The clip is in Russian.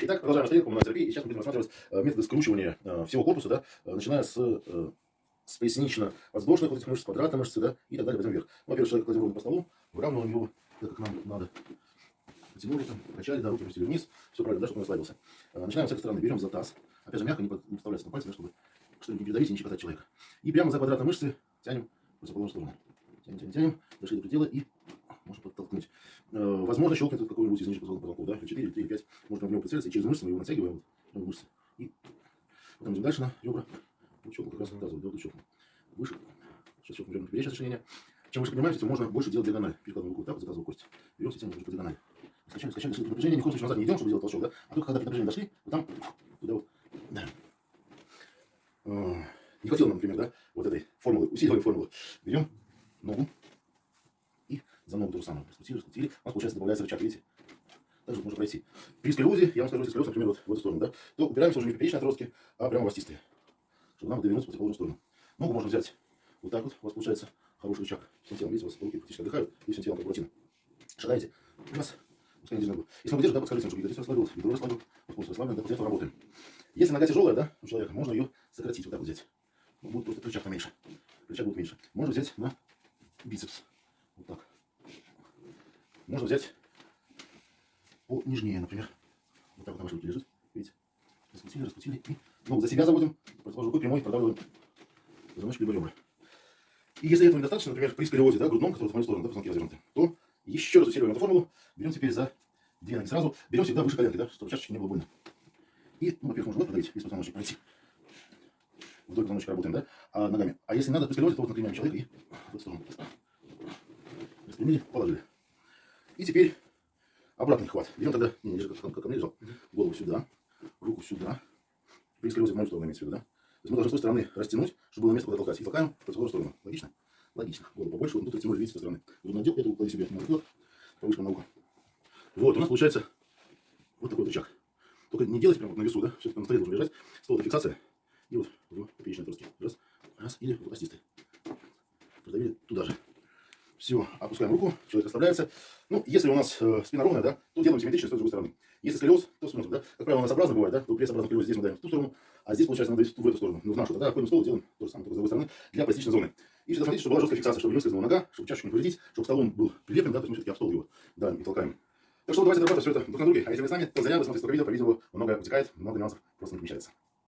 Итак, продолжаем тренинг по терапии. И сейчас мы будем рассматривать э, методы скручивания э, всего корпуса, да, э, начиная с, с пояснично-воздушных вот этих мышц, квадратной мышцы, да, и так далее, пойдем вверх. Ну, во-первых, человек кладем ровно по столу, выравниваем его, так как нам надо. Потянули там, качали, да, руки опустили вниз, все правильно, да, чтобы он расслабился. Начинаем с этой стороны, берем за таз. Опять же, мягко, не, под, на пальцы, да, чтобы что-нибудь не передавить и не щекотать человека. И прямо за квадратной мышцы тянем в противоположную сторону. Тянем, тянем, тянем, дошли до предела и можно подтолкнуть. Э, возможно, щелкнет какой-нибудь из нижних позвонков да, или 4, или 3, или 5. Можно в него прицелиться, и через мышцы мы его натягиваем, вот, мышцы. И потом идем дальше на ребра. Вот щелкнул как раз тазовый, да, вот щелкнул. Выше. Сейчас щелкнем ребра поперечное сочинение. Чем выше поднимаемся, тем можно больше делать диагональ. Перекладываем руку вот так, вот за тазовую кость. Беремся, тянем уже по диагонали. Скачали, скачали, дошли до напряжения. Ни в коем случае назад не идем, чтобы сделать толчок, да? А только когда до напряжения дошли, вот там, туда вот, да. Э, не хватило нам, например, да, вот этой формулы, усиливаем формулу. Берем ногу, за ногу то же самое. Раскрутили, раскрутили. У нас, получается, добавляется рычаг, видите? Также можно пройти. При сколиозе, я вам скажу, если сколиоз, например, вот в эту сторону, да, то упираемся уже не поперечные отростки, а прямо в остистые. Чтобы нам довернуться в противоположную сторону. Ногу можно взять вот так вот. У вас получается хороший рычаг. Всем телом, видите, у вас руки практически отдыхают, и всем телом как буратино. Шагаете. Раз. Пускай ногу. Если мы держим, да, подскажите, чтобы ягодицу расслабил, бедро расслабил, полностью расслаблен, да, после этого работаем. Если нога тяжелая, да, у человека, можно ее сократить, вот так вот взять. Ну, будет просто рычаг поменьше. Рычаг будет меньше. Можно взять на бицепс. Вот так. Можно взять по нижнее, например. Вот так вот на вашей руке лежит. Видите? Раскрутили, раскрутили. И ногу за себя заводим. Противоположной рукой прямой продавливаем позвоночник либо ребра. И если этого недостаточно, например, при сколиозе, да, грудном, который в мою сторону, да, позвонки развернуты, то еще раз усиливаем эту формулу. Берем теперь за две ноги сразу. Берем всегда выше коленки, да, чтобы чашечки не было больно. И, ну, во-первых, можно продавить, если позвоночник пройти. Вдоль позвоночника работаем, да, а ногами. А если надо при сколиозе, то вот наклоняем человека и в эту сторону. Распрямили, положили. И теперь обратный хват. Берем тогда, не, не как, как ко мне лежал, голову сюда, руку сюда. При сколиозе в мою сторону имеется в виду, да? То есть мы должны с той стороны растянуть, чтобы было место куда толкать. И толкаем в противоположную сторону. Логично? Логично. Голову побольше, вот тут растянули, видите, с той стороны. Вот надел, эту клади себе на вперед, повыше на ухо. Вот, у нас получается вот такой рычаг. Только не делать прямо вот на весу, да? Все-таки на столе должен лежать. Стол это фиксация. И вот в поперечной отростке. Раз, раз, или в остистый. Все, опускаем руку, человек расслабляется. Ну, если у нас э, спина ровная, да, то делаем симметрично с другой стороны. Если сколиоз, то смотрим, да. Как правило, у нас образно бывает, да, то прессообразный сколиоз здесь мы даем в ту сторону, а здесь, получается, надо в эту сторону. Ну, в нашу, тогда обходим стол, делаем то же самое, только с другой стороны, для поясничной зоны. И всегда смотрите, чтобы была жесткая фиксация, чтобы не выскользнула нога, чтобы чашечку не повредить, чтобы столом был прилеплен, да, то есть мы все-таки об его давим и толкаем. Так что давайте дорабатывать все это друг на друге. А если вы с нами, то заявы, смотрите столько видео, по видео много утекает, много нюансов просто не помещается.